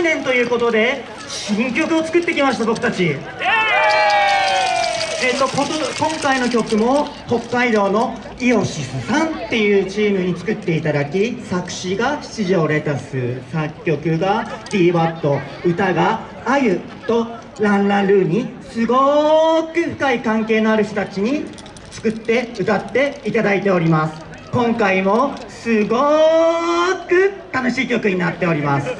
周年ということで新曲を作ってきました僕たち。えっと今回の曲も北海道のイオシスさんっていうチームに作っていただき作詞が七条レタス作曲が d ワット歌があゆとランランルーにすごく深い関係のある人たちに作って歌っていただいております。今回もすごく楽しい曲になっております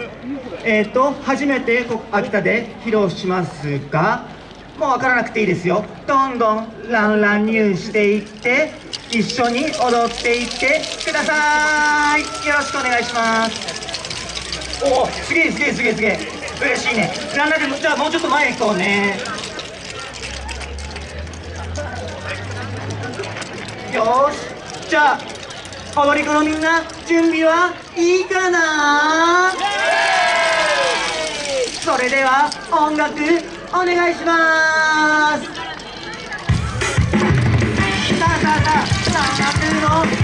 えっ、ー、と初めて秋田で披露しますがもう分からなくていいですよ。どんどんランラン入していって一緒に踊っていってください。よろしくお願いします。おおすげえすげえすげえすげえ。嬉しいね。ランランでじゃあもうちょっと前行こうね。よし。じゃあ踊り子のみんな準備はいいかなそれでは音楽お願いします。さあさあさあさあの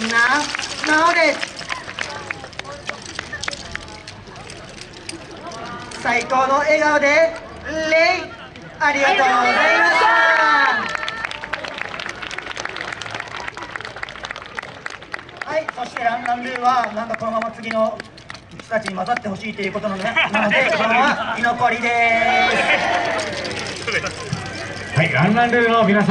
みんななおです最高の笑顔でレイありがとうございました。はいそしてランランルーはなんかこのまま次の人たちに混ざってほしいということ なのでなのでこのまま居残りです。はい、ランランルーの皆さん